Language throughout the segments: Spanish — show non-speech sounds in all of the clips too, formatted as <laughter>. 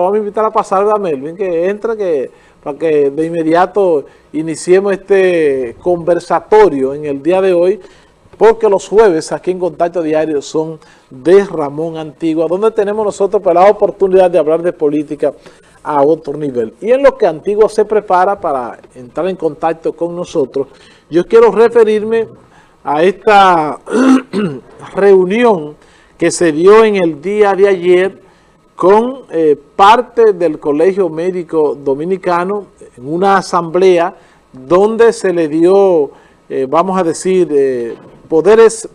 vamos a invitar a pasar a Melvin, que entre, que para que de inmediato iniciemos este conversatorio en el día de hoy, porque los jueves aquí en Contacto Diario son de Ramón Antigua, donde tenemos nosotros pues, la oportunidad de hablar de política a otro nivel. Y en lo que Antigua se prepara para entrar en contacto con nosotros, yo quiero referirme a esta <clears throat> reunión que se dio en el día de ayer con eh, parte del Colegio Médico Dominicano en una asamblea donde se le dio, eh, vamos a decir, eh, poderes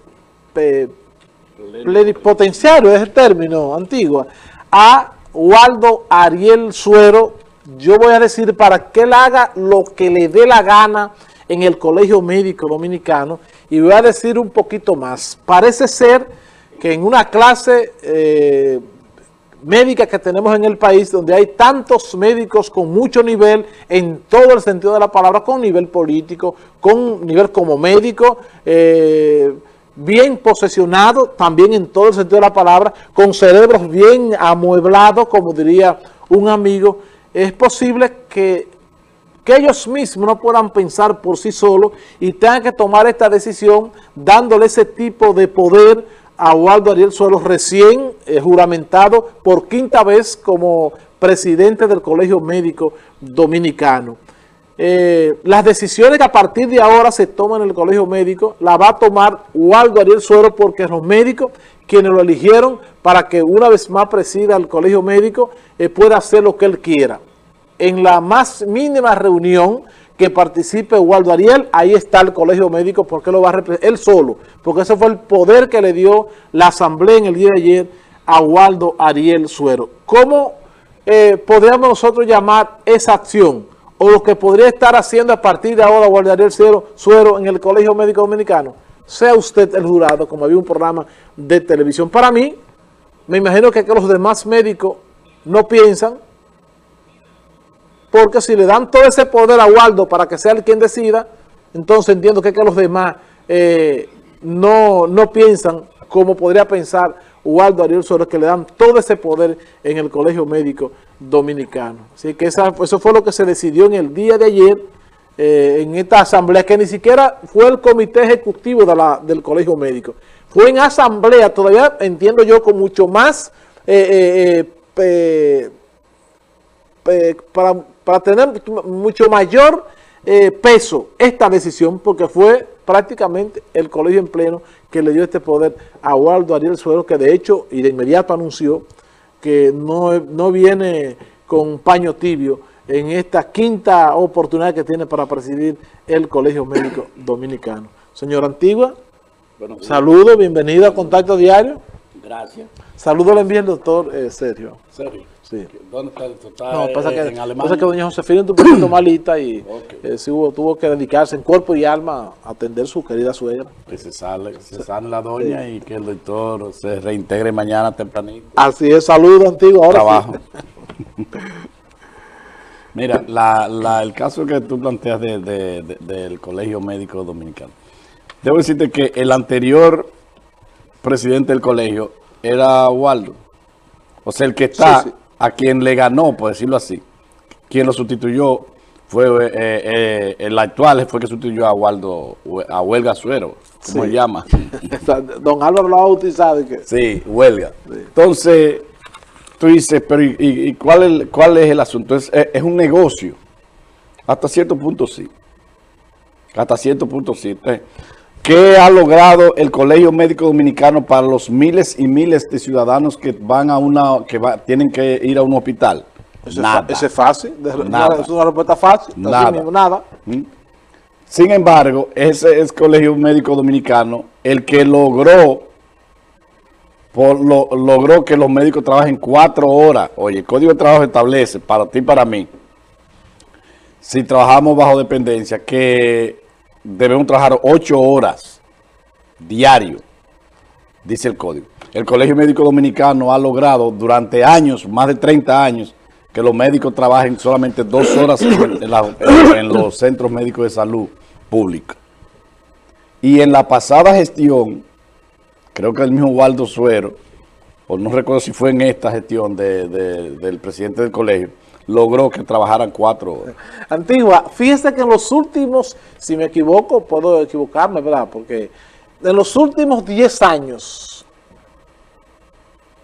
plenipotenciarios, es el término antiguo, a Waldo Ariel Suero, yo voy a decir para que él haga lo que le dé la gana en el Colegio Médico Dominicano y voy a decir un poquito más. Parece ser que en una clase médica que tenemos en el país, donde hay tantos médicos con mucho nivel, en todo el sentido de la palabra, con nivel político, con nivel como médico, eh, bien posesionado, también en todo el sentido de la palabra, con cerebros bien amueblados, como diría un amigo, es posible que, que ellos mismos no puedan pensar por sí solos y tengan que tomar esta decisión dándole ese tipo de poder a Waldo Ariel Suelo, recién eh, juramentado por quinta vez como presidente del Colegio Médico Dominicano. Eh, las decisiones que a partir de ahora se toman en el Colegio Médico la va a tomar Waldo Ariel Suero porque los médicos quienes lo eligieron para que una vez más presida el Colegio Médico eh, pueda hacer lo que él quiera. En la más mínima reunión que participe Waldo Ariel, ahí está el colegio médico porque lo va a representar él solo, porque ese fue el poder que le dio la asamblea en el día de ayer a Waldo Ariel Suero. ¿Cómo eh, podríamos nosotros llamar esa acción o lo que podría estar haciendo a partir de ahora Waldo Ariel Suero en el colegio médico dominicano? Sea usted el jurado, como había un programa de televisión. Para mí, me imagino que los demás médicos no piensan porque si le dan todo ese poder a Waldo para que sea el quien decida, entonces entiendo que, los demás eh, no, no piensan como podría pensar Waldo Ariel Suárez, que le dan todo ese poder en el Colegio Médico Dominicano. Así que eso fue lo que se decidió en el día de ayer, eh, en esta asamblea, que ni siquiera fue el comité ejecutivo del Colegio Médico. Fue en asamblea, todavía entiendo yo, con mucho más... Eh, para para tener mucho mayor eh, peso esta decisión, porque fue prácticamente el colegio en pleno que le dio este poder a Waldo Ariel Suero, que de hecho y de inmediato anunció que no, no viene con paño tibio en esta quinta oportunidad que tiene para presidir el Colegio Médico Dominicano. Señor Antigua, saludo, bienvenido a Contacto Diario. Gracias. Saludo le envío el doctor eh, Sergio. Sergio. Sí. No, pasa que, en Alemania. pasa que doña Josefina un poquito <clears throat> malita y eh, sí, hubo, tuvo que dedicarse en cuerpo y alma a atender su querida suegra. Que se sale, se sale la doña y que el doctor se reintegre mañana tempranito. Así es, saludo antiguo. Ahora Trabajo. <laughs> Mira, la, la, el caso que tú planteas de, de, de, del Colegio Médico Dominicano. Debo decirte que el anterior presidente del colegio era Waldo. O sea, el que está... Sí, sí a quien le ganó, por decirlo así. Quien lo sustituyó fue eh, eh, el actual, fue que sustituyó a Waldo, a Huelga Suero, como se llama. <laughs> Don Álvaro lo ha bautizado. Que... Sí, Huelga. Sí. Entonces, tú dices, pero ¿y, y cuál, es, cuál, es, el asunto? Es, es, un negocio. Hasta cierto punto sí. Hasta cierto punto sí. Entonces, ¿Qué ha logrado el Colegio Médico Dominicano para los miles y miles de ciudadanos que van a una, que va, tienen que ir a un hospital? Ese nada. Ese es fácil, nada. es una respuesta fácil, nada. Mismo, nada. ¿Mm? Sin embargo, ese es Colegio Médico Dominicano el que logró, por lo, logró que los médicos trabajen cuatro horas. Oye, el Código de Trabajo establece, para ti y para mí, si trabajamos bajo dependencia, que debemos trabajar ocho horas diario, dice el código. El Colegio Médico Dominicano ha logrado durante años, más de 30 años, que los médicos trabajen solamente dos horas en, los centros médicos de salud pública. Y en la pasada gestión, creo que el mismo Waldo Suero, o no recuerdo si fue en esta gestión del presidente del colegio, logró que trabajaran cuatro horas. Antigua, fíjese que en los últimos, si me equivoco, puedo equivocarme, ¿verdad? Porque en los últimos 10 años,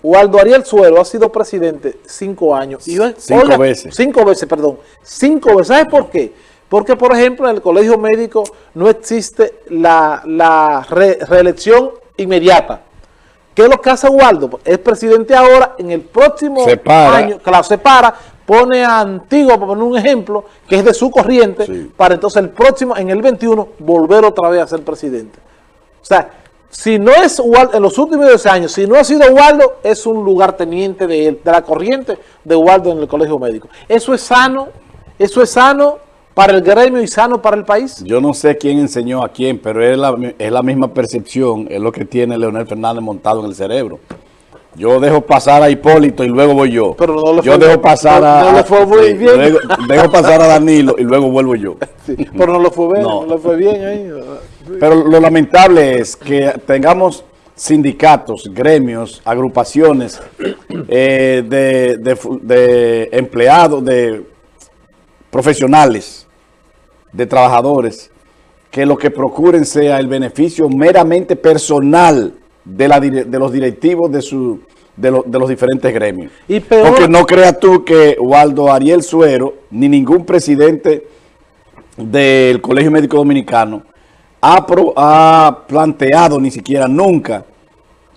Waldo Ariel Suero ha sido presidente cinco años. cinco veces. Cinco veces, perdón. Cinco veces. ¿Sabes por qué? Porque, por ejemplo, en el colegio médico no existe la, reelección inmediata. ¿Qué es lo que hace Waldo? Es presidente ahora, en el próximo año, claro, se para, pone a Antigua, para poner un ejemplo, que es de su corriente, para entonces el próximo, en el 21, volver otra vez a ser presidente. O sea, si no es Waldo, en los últimos 10 años, si no ha sido Waldo, es un lugar teniente de, de la corriente de Waldo en el colegio médico. Eso es sano, eso es sano para el gremio y sano para el país? Yo no sé quién enseñó a quién, pero es la, es la misma percepción, es lo que tiene Leonel Fernández montado en el cerebro. Yo dejo pasar a Hipólito y luego voy yo. Pero no le yo dejo pasar a, no fue muy bien. dejo pasar a Danilo y luego vuelvo yo. <laughs> pero no lo fue bien, no. le fue bien ahí. Pero lo lamentable es que tengamos sindicatos, gremios, agrupaciones eh, de, de, de empleados, de profesionales de trabajadores que lo que procuren sea el beneficio meramente personal de, la, de los directivos de, su, de, los diferentes gremios. Y Porque no creas tú que Waldo Ariel Suero, ni ningún presidente del Colegio Médico Dominicano ha, ha planteado ni siquiera nunca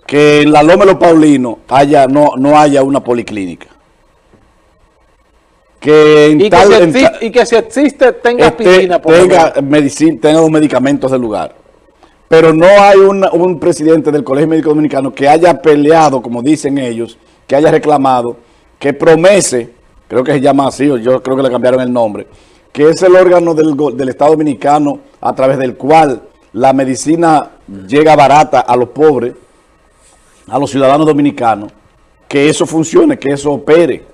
que en la Loma de los Paulinos haya, no, no haya una policlínica que y, que si existe, y que si existe tenga este, aspirina tenga medicina, tenga los medicamentos del lugar. Pero no hay un presidente del Colegio Médico Dominicano que haya peleado, como dicen ellos, que haya reclamado, que promese, creo que se llama así, yo creo que le cambiaron el nombre, que es el órgano del, del Estado Dominicano a través del cual la medicina llega barata a los pobres, a los ciudadanos dominicanos, que eso funcione, que eso opere.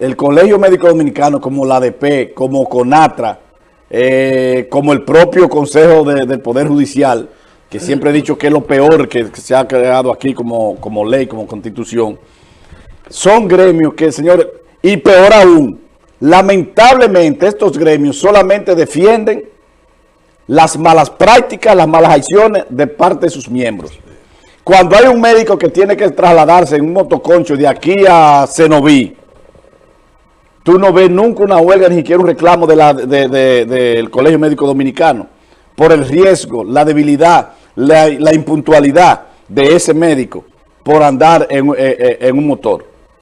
El Colegio Médico Dominicano, como la ADP, como CONATRA, eh, como el propio Consejo del Poder Judicial, que siempre he dicho que es lo peor que, se ha creado aquí como, como ley, como constitución, son gremios que, señores, y peor aún, lamentablemente estos gremios solamente defienden las malas prácticas, las malas acciones de parte de sus miembros. Cuando hay un médico que tiene que trasladarse en un motoconcho de aquí a Cenoví, Tú no ves nunca una huelga ni siquiera un reclamo del Colegio Médico Dominicano por el riesgo, la debilidad, la, impuntualidad de ese médico por andar en, eh, eh, en un motor.